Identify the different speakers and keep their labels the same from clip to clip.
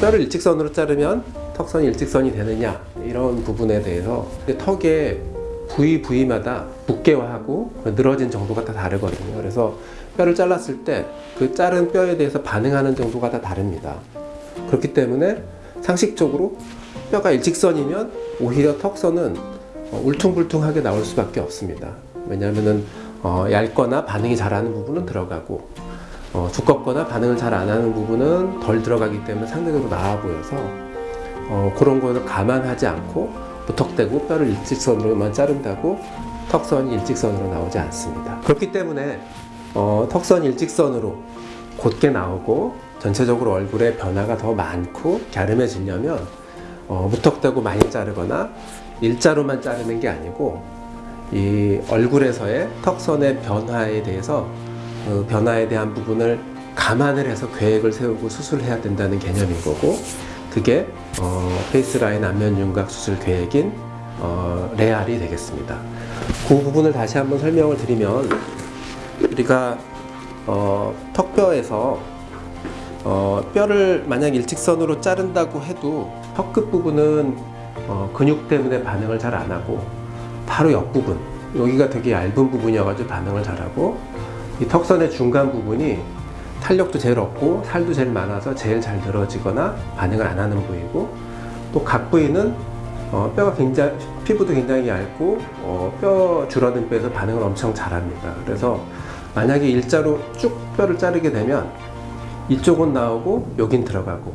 Speaker 1: 뼈를 일직선으로 자르면 턱선이 일직선이 되느냐 이런 부분에 대해서 턱의 부위 부위마다 두께화하고 늘어진 정도가 다 다르거든요. 그래서 뼈를 잘랐을 때 그 자른 뼈에 대해서 반응하는 정도가 다 다릅니다. 그렇기 때문에 상식적으로 뼈가 일직선이면 오히려 턱선은 어, 울퉁불퉁하게 나올 수밖에 없습니다. 왜냐하면 어, 얇거나 반응이 잘하는 부분은 들어가고 어, 두껍거나 반응을 잘 안 하는 부분은 덜 들어가기 때문에 상대적으로 나아 보여서 어, 그런 거를 감안하지 않고 무턱대고 뼈를 일직선으로만 자른다고 턱선이 일직선으로 나오지 않습니다. 그렇기 때문에 어, 턱선 일직선으로 곧게 나오고 전체적으로 얼굴에 변화가 더 많고 갸름해지려면 어, 무턱대고 많이 자르거나 일자로만 자르는 게 아니고 이 얼굴에서의 턱선의 변화에 대해서 그 변화에 대한 부분을 감안을 해서 계획을 세우고 수술해야 된다는 개념인 거고 그게 어, 페이스라인 안면 윤곽 수술 계획인 어, 레알이 되겠습니다. 그 부분을 다시 한번 설명을 드리면 우리가 어, 턱뼈에서 어, 뼈를 만약 일직선으로 자른다고 해도 턱 끝 부분은 어, 근육 때문에 반응을 잘 안 하고 바로 옆부분 여기가 되게 얇은 부분이어가지고 반응을 잘하고 이 턱선의 중간 부분이 탄력도 제일 없고 살도 제일 많아서 제일 잘 늘어지거나 반응을 안 하는 부위고 또 각 부위는 어, 뼈가 굉장히 피부도 굉장히 얇고 어, 뼈 줄어든 뼈에서 반응을 엄청 잘합니다. 그래서 만약에 일자로 쭉 뼈를 자르게 되면 이쪽은 나오고 여긴 들어가고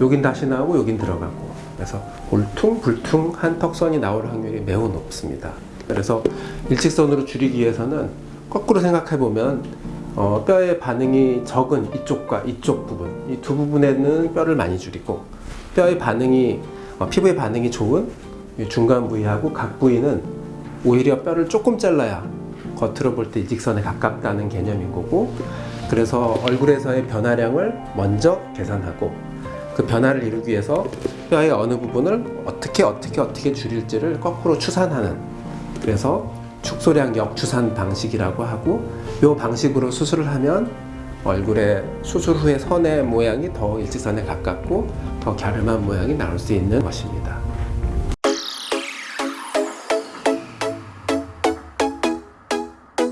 Speaker 1: 여긴 다시 나오고 여긴 들어가고 그래서 울퉁불퉁한 턱선이 나올 확률이 매우 높습니다. 그래서 일직선으로 줄이기 위해서는 거꾸로 생각해 보면 어, 뼈의 반응이 적은 이쪽과 이쪽 부분 이 두 부분에는 뼈를 많이 줄이고 뼈의 반응이 어, 피부의 반응이 좋은 이 중간 부위하고 각 부위는 오히려 뼈를 조금 잘라야 겉으로 볼 때 일직선에 가깝다는 개념인 거고 그래서 얼굴에서의 변화량을 먼저 계산하고 그 변화를 이루기 위해서 뼈의 어느 부분을 어떻게 어떻게 어떻게 줄일지를 거꾸로 추산하는 그래서 축소량 역추산 방식이라고 하고 이 방식으로 수술을 하면 얼굴의 수술 후의 선의 모양이 더 일직선에 가깝고 더 갸름한 모양이 나올 수 있는 것입니다.